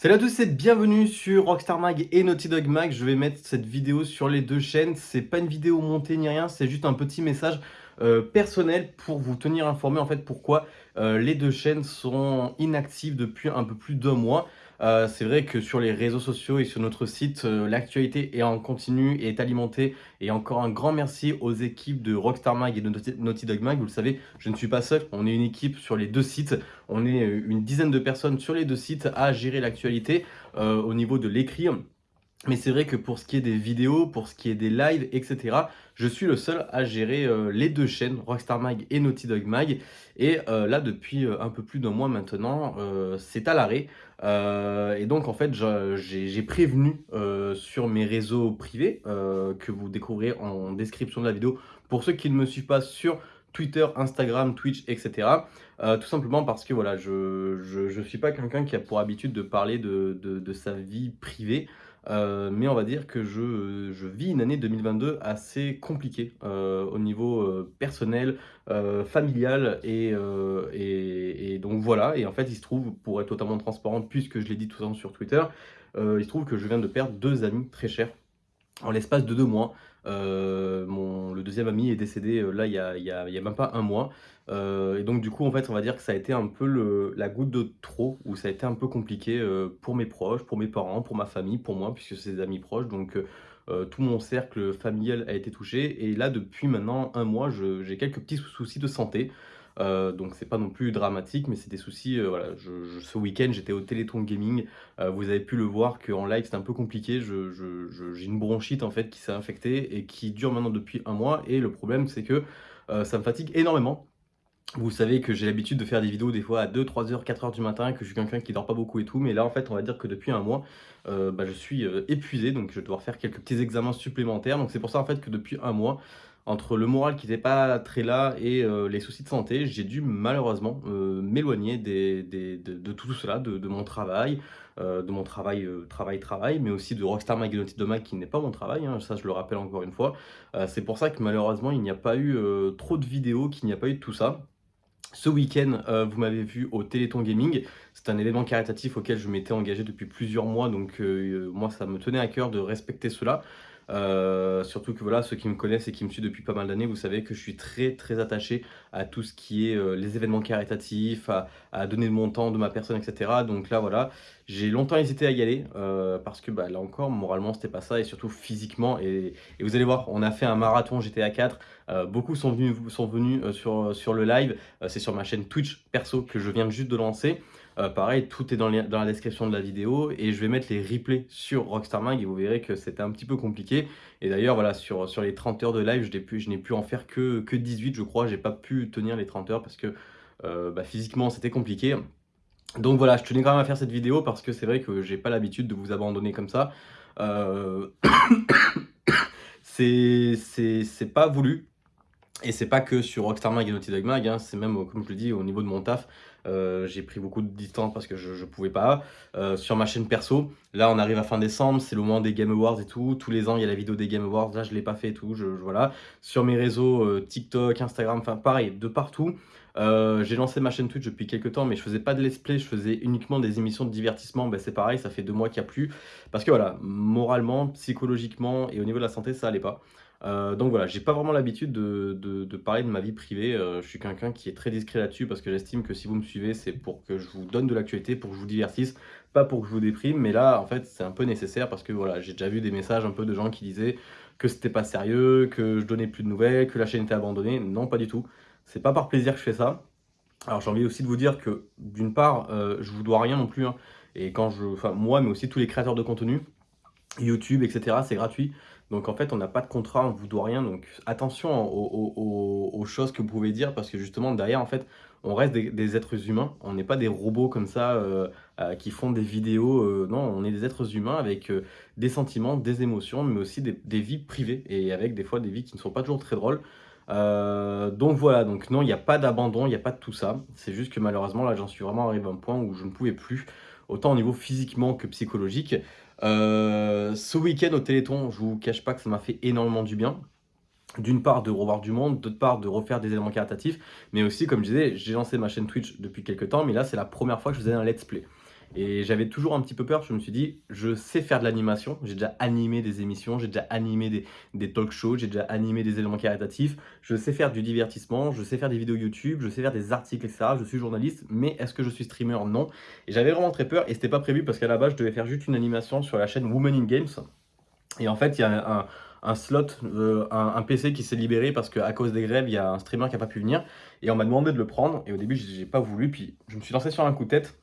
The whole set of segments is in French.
Salut à tous et bienvenue sur Rockstar Mag et Naughty Dog Mag. Je vais mettre cette vidéo sur les deux chaînes. C'est pas une vidéo montée ni rien, c'est juste un petit message euh, personnel pour vous tenir informé en fait pourquoi euh, les deux chaînes sont inactives depuis un peu plus d'un mois. Euh, c'est vrai que sur les réseaux sociaux et sur notre site, euh, l'actualité est en continu et est alimentée. Et encore un grand merci aux équipes de Rockstar Mag et de Naughty Dog Mag. Vous le savez, je ne suis pas seul. On est une équipe sur les deux sites. On est euh, une dizaine de personnes sur les deux sites à gérer l'actualité au niveau de l'écrit. Mais c'est vrai que pour ce qui est des vidéos, pour ce qui est des lives, etc., je suis le seul à gérer euh, les deux chaînes, Rockstar Mag et Naughty Dog Mag. Et euh, là, depuis euh, un peu plus d'un mois maintenant, c'est à l'arrêt. et donc, en fait, j'ai prévenu sur mes réseaux privés, que vous découvrirez en description de la vidéo, pour ceux qui ne me suivent pas sur Twitter, Instagram, Twitch, etc. tout simplement parce que voilà, je ne suis pas quelqu'un qui a pour habitude de parler de, de sa vie privée. Euh, mais on va dire que je, vis une année 2022 assez compliquée euh, au niveau euh, personnel, familial et, et, et, donc voilà. Et en fait, il se trouve, pour être totalement transparent, puisque je l'ai dit tout le temps sur Twitter, il se trouve que je viens de perdre deux amis très chers en l'espace de deux mois. Euh, mon, le deuxième ami est décédé euh, là il y, a, a, même pas un mois. Euh, et donc du coup en fait on va dire que ça a été un peu le, la goutte de trop, où ça a été un peu compliqué pour mes proches, pour mes parents, pour ma famille, pour moi, puisque c'est des amis proches. Donc tout mon cercle familial a été touché. Et là depuis maintenant un mois j'ai quelques petits soucis de santé. Euh, donc c'est pas non plus dramatique, mais c'est des soucis. Euh, voilà, ce week-end j'étais au Téléthon Gaming. Euh, vous avez pu le voir qu'en live c'est un peu compliqué. J'ai une bronchite en fait qui s'est infectée et qui dure maintenant depuis un mois. Et le problème c'est que ça me fatigue énormément. Vous savez que j'ai l'habitude de faire des vidéos des fois à 2, 3 h 4 h du matin, que je suis quelqu'un qui dort pas beaucoup et tout, mais là en fait on va dire que depuis un mois, bah, je suis épuisé, donc je vais devoir faire quelques petits examens supplémentaires, donc c'est pour ça en fait que depuis un mois, entre le moral qui n'était pas très là et euh, les soucis de santé, j'ai dû malheureusement euh, m'éloigner de, tout cela, de, mon travail, euh, de mon travail, travail, travail, mais aussi de Rockstar Mag de Mag qui n'est pas mon travail, hein, ça je le rappelle encore une fois. C'est pour ça que malheureusement il n'y a pas eu trop de vidéos, qu'il n'y a pas eu de tout ça. Ce week-end, vous m'avez vu au Téléthon Gaming. C'est un événement caritatif auquel je m'étais engagé depuis plusieurs mois, donc moi ça me tenait à cœur de respecter cela. Euh, surtout que voilà, ceux qui me connaissent et qui me suivent depuis pas mal d'années, vous savez que je suis très très attaché à tout ce qui est euh, les événements caritatifs, à, donner de mon temps, de ma personne, etc. Donc là voilà, j'ai longtemps hésité à y aller euh, parce que bah, là encore, moralement c'était pas ça et surtout physiquement. Et, vous allez voir, on a fait un marathon GTA 4, beaucoup sont venus, sont venus sur, sur le live, c'est sur ma chaîne Twitch perso que je viens juste de lancer. Euh, pareil, tout est dans, la description de la vidéo et je vais mettre les replays sur Rockstar Mag et vous verrez que c'était un petit peu compliqué. Et d'ailleurs, voilà, sur, sur les 30 heures de live, je n'ai pu en faire que, que 18, je crois. J'ai pas pu tenir les 30 heures parce que euh, bah, physiquement, c'était compliqué. Donc voilà, je tenais quand même à faire cette vidéo parce que c'est vrai que j'ai pas l'habitude de vous abandonner comme ça. Euh... c'est pas voulu. Et c'est pas que sur Rockstar Mag et Naughty Dog Mag, hein, c'est même, comme je le dis, au niveau de mon taf. Euh, j'ai pris beaucoup de distance parce que je pouvais pas. Euh, sur ma chaîne perso, là on arrive à fin décembre, c'est le moment des Game Awards et tout. Tous les ans il y a la vidéo des Game Awards, là je l'ai pas fait et tout. Je, voilà. Sur mes réseaux, euh, TikTok, Instagram, enfin pareil, de partout. j'ai lancé ma chaîne Twitch depuis quelques temps, mais je faisais pas de let's play, je faisais uniquement des émissions de divertissement. Ben, c'est pareil, ça fait deux mois qu'il n'y a plus. Parce que voilà, moralement, psychologiquement et au niveau de la santé, ça allait pas. Euh, donc voilà, j'ai pas vraiment l'habitude de, parler de ma vie privée. Euh, je suis quelqu'un qui est très discret là-dessus parce que j'estime que si vous me suivez, c'est pour que je vous donne de l'actualité, pour que je vous divertisse, pas pour que je vous déprime. Mais là, en fait, c'est un peu nécessaire parce que voilà, j'ai déjà vu des messages un peu de gens qui disaient que c'était pas sérieux, que je donnais plus de nouvelles, que la chaîne était abandonnée. Non, pas du tout. C'est pas par plaisir que je fais ça. Alors j'ai envie aussi de vous dire que d'une part, euh, je vous dois rien non plus. Hein. et quand je, enfin moi, mais aussi tous les créateurs de contenu, YouTube, etc., c'est gratuit. Donc en fait, on n'a pas de contrat, on ne vous doit rien. Donc attention aux, choses que vous pouvez dire parce que justement, derrière, en fait, on reste des, êtres humains. On n'est pas des robots comme ça euh, euh, qui font des vidéos. Euh, non, on est des êtres humains avec des sentiments, des émotions, mais aussi des, vies privées et avec des fois des vies qui ne sont pas toujours très drôles. donc voilà, donc non, il n'y a pas d'abandon, il n'y a pas de tout ça. C'est juste que malheureusement, là, j'en suis vraiment arrivé à un point où je ne pouvais plus, autant au niveau physiquement que psychologique. Euh, ce week-end au Téléthon, je vous cache pas que ça m'a fait énormément du bien. D'une part de revoir du monde, d'autre part de refaire des éléments caritatifs, mais aussi comme je disais, j'ai lancé ma chaîne Twitch depuis quelques temps, mais là c'est la première fois que je faisais un let's play. Et j'avais toujours un petit peu peur, je me suis dit, je sais faire de l'animation, j'ai déjà animé des émissions, j'ai déjà animé des, des talk shows, j'ai déjà animé des éléments caritatifs, je sais faire du divertissement, je sais faire des vidéos YouTube, je sais faire des articles, etc. Je suis journaliste, mais est-ce que je suis streamer? Non. Et j'avais vraiment très peur, et c'était pas prévu parce qu'à la base, je devais faire juste une animation sur la chaîne Women in Games. Et en fait, il y a un, slot, euh, un, PC qui s'est libéré parce qu'à cause des grèves, il y a un streamer qui n'a pas pu venir. Et on m'a demandé de le prendre. Et au début, j'ai pas voulu. Puis je me suis lancé sur un coup de tête.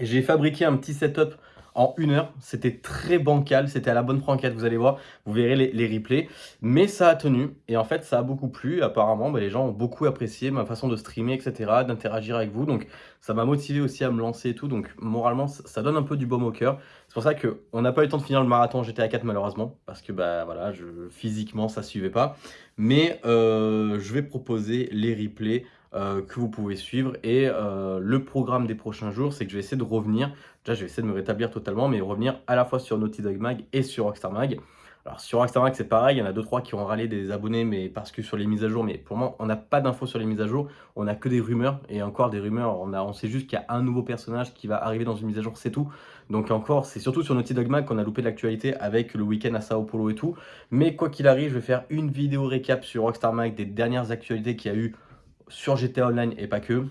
J'ai fabriqué un petit setup en une heure. C'était très bancal, c'était à la bonne franquette, vous allez voir, vous verrez les, replays. Mais ça a tenu, et en fait, ça a beaucoup plu. Apparemment, bah, les gens ont beaucoup apprécié ma façon de streamer, etc., d'interagir avec vous. Donc, ça m'a motivé aussi à me lancer et tout. Donc, moralement, ça donne un peu du baume au cœur. C'est pour ça qu'on n'a pas eu le temps de finir le marathon GTA 4, malheureusement, parce que, bah voilà, je, physiquement, ça suivait pas. Mais euh, je vais proposer les replays euh, que vous pouvez suivre. Et euh, le programme des prochains jours, c'est que je vais essayer de revenir. Déjà, je vais essayer de me rétablir totalement, mais revenir à la fois sur Naughty Dog Mag et sur Rockstar Mag. Alors sur Rockstar Mag, c'est pareil, il y en a 2-3 qui ont râlé des abonnés, mais parce que sur les mises à jour, mais pour moi, on n'a pas d'infos sur les mises à jour, on n'a que des rumeurs, et encore des rumeurs, on, a, sait juste qu'il y a un nouveau personnage qui va arriver dans une mise à jour, c'est tout. Donc encore, c'est surtout sur Naughty Dog Mag qu'on a loupé l'actualité avec le week-end à Sao Paulo et tout. Mais quoi qu'il arrive, je vais faire une vidéo récap sur Rockstar Mag des dernières actualités qu'il y a eu sur GTA Online et pas que.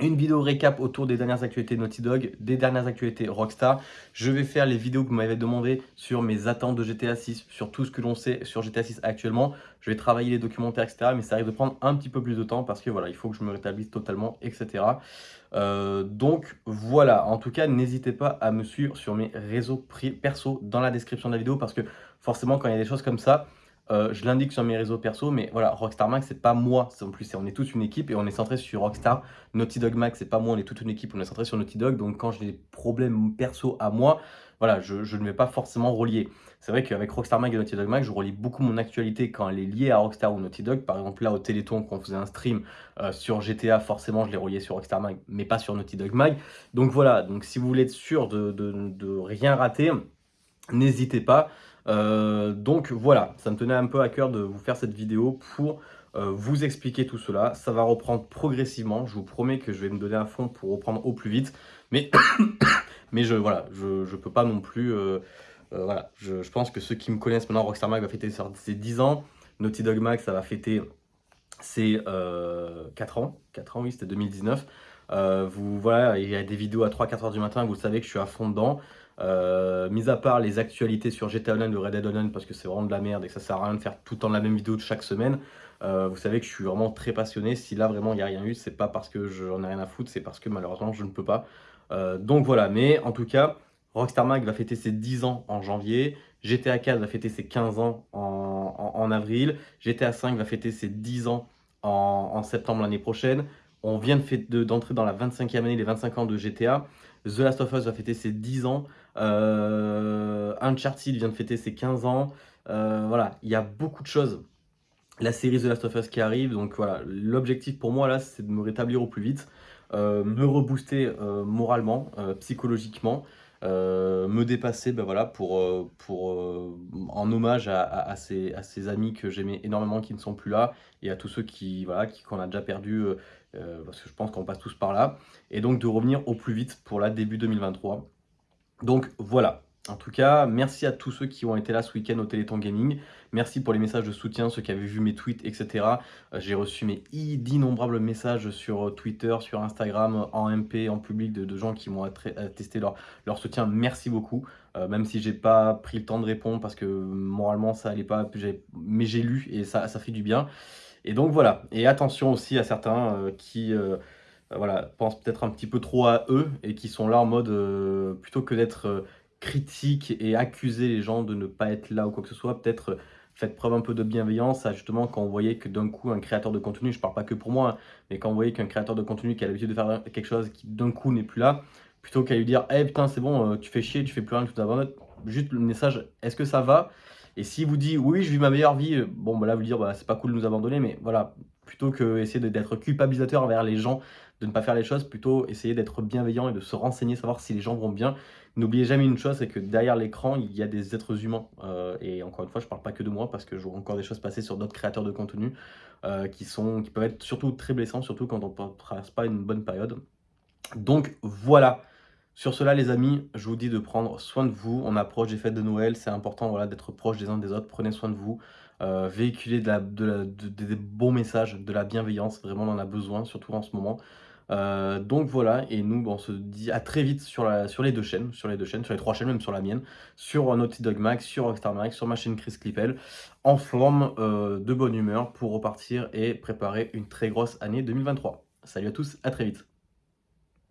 Une vidéo récap autour des dernières actualités Naughty Dog, des dernières actualités Rockstar. Je vais faire les vidéos que vous m'avez demandé sur mes attentes de GTA 6, sur tout ce que l'on sait sur GTA 6 actuellement. Je vais travailler les documentaires, etc. Mais ça arrive de prendre un petit peu plus de temps parce que voilà, il faut que je me rétablisse totalement, etc. Euh, donc voilà, en tout cas, n'hésitez pas à me suivre sur mes réseaux perso dans la description de la vidéo parce que forcément, quand il y a des choses comme ça, euh, je l'indique sur mes réseaux perso, mais voilà, Rockstar Max, c'est pas moi. En plus, on est tous une équipe et on est centré sur Rockstar. Naughty Dog Max, c'est pas moi, on est toute une équipe, on est centré sur Naughty Dog. Donc, quand j'ai des problèmes perso à moi, voilà, je, ne vais pas forcément relier. C'est vrai qu'avec Rockstar Mag et Naughty Dog Mag, je relie beaucoup mon actualité quand elle est liée à Rockstar ou Naughty Dog. Par exemple, là, au Téléthon, quand on faisait un stream euh, sur GTA, forcément, je l'ai relié sur Rockstar Mag, mais pas sur Naughty Dog Mag. Donc voilà, donc si vous voulez être sûr de rien rater, n'hésitez pas. Euh, donc voilà, ça me tenait un peu à cœur de vous faire cette vidéo pour euh, vous expliquer tout cela. Ça va reprendre progressivement. Je vous promets que je vais me donner à fond pour reprendre au plus vite. Mais, mais je voilà, je ne peux pas non plus... Euh, voilà, je, pense que ceux qui me connaissent maintenant, Rockstar Mag va fêter ses 10 ans. Naughty Dog Mag, ça va fêter ses 4 ans. 4 ans, oui, c'était 2019. vous, voilà, il y a des vidéos à 3-4 heures du matin, vous savez que je suis à fond dedans. Euh, mis à part les actualités sur GTA Online, de Red Dead Online, parce que c'est vraiment de la merde et que ça sert à rien de faire tout le temps la même vidéo de chaque semaine. Euh, vous savez que je suis vraiment très passionné. Si là vraiment il n'y a rien eu, c'est pas parce que j'en ai rien à foutre, c'est parce que malheureusement je ne peux pas. Euh, donc voilà, mais en tout cas, Rockstar Mag va fêter ses 10 ans en janvier. GTA 4 va fêter ses 15 ans en, avril. GTA 5 va fêter ses 10 ans en, septembre l'année prochaine. On vient d'entrer dans la 25e année, les 25 ans de GTA. The Last of Us va fêter ses 10 ans. Euh, Uncharted vient de fêter ses 15 ans. Euh, voilà, il y a beaucoup de choses. La série The Last of Us qui arrive, donc voilà, l'objectif pour moi là, c'est de me rétablir au plus vite, me rebooster moralement, psychologiquement, me dépasser ben voilà, pour, pour, en hommage à, ces, à ces amis que j'aimais énormément qui ne sont plus là et à tous ceux qui voilà qu'on a déjà perdu parce que je pense qu'on passe tous par là. Et donc de revenir au plus vite pour la début 2023 donc voilà, en tout cas, merci à tous ceux qui ont été là ce week-end au Téléthon Gaming. Merci pour les messages de soutien, ceux qui avaient vu mes tweets, etc. Euh, j'ai reçu mes d'innombrables messages sur euh, Twitter, sur Instagram, en MP, en public, de, gens qui m'ont attesté leur, soutien. Merci beaucoup. Euh, même si j'ai pas pris le temps de répondre parce que moralement ça allait pas, mais j'ai lu et ça, fait du bien. Et donc voilà. Et attention aussi à certains qui euh, voilà, pensent peut-être un petit peu trop à eux et qui sont là en mode, euh, plutôt que d'être euh, critique et accuser les gens de ne pas être là ou quoi que ce soit, peut-être faites preuve un peu de bienveillance, justement quand vous voyez que d'un coup un créateur de contenu, je parle pas que pour moi, hein, mais quand vous voyez qu'un créateur de contenu qui a l'habitude de faire quelque chose qui d'un coup n'est plus là, plutôt qu'à lui dire Eh putain c'est bon, tu fais chier, tu fais plus rien, tu t'abandonnes », juste le message « Est-ce que ça va ?» Et s'il vous dit « Oui, je vis ma meilleure vie », bon bah là vous dire bah, C'est pas cool de nous abandonner », mais voilà, plutôt que essayer d'être culpabilisateur envers les gens de ne pas faire les choses, plutôt essayer d'être bienveillant et de se renseigner, savoir si les gens vont bien. N'oubliez jamais une chose, c'est que derrière l'écran, il y a des êtres humains. Euh, et encore une fois, je ne parle pas que de moi, parce que je vois encore des choses passer sur d'autres créateurs de contenu euh, qui, peuvent être surtout très blessants, surtout quand on ne traverse pas une bonne période. Donc voilà, Sur cela les amis, je vous dis de prendre soin de vous. On approche des fêtes de Noël, c'est important d'être proche des uns des autres. Prenez soin de vous, euh, véhiculez des bons messages, de la bienveillance. Vraiment, on en a besoin, surtout en ce moment. Euh, donc voilà, et nous on se dit à très vite sur, les deux chaînes, sur les deux chaînes, sur les trois chaînes, même sur la mienne, sur Naughty Dog Max, sur Rockstar Max, sur ma chaîne Chris Clippel, en forme euh, de bonne humeur pour repartir et préparer une très grosse année 2023. Salut à tous, à très vite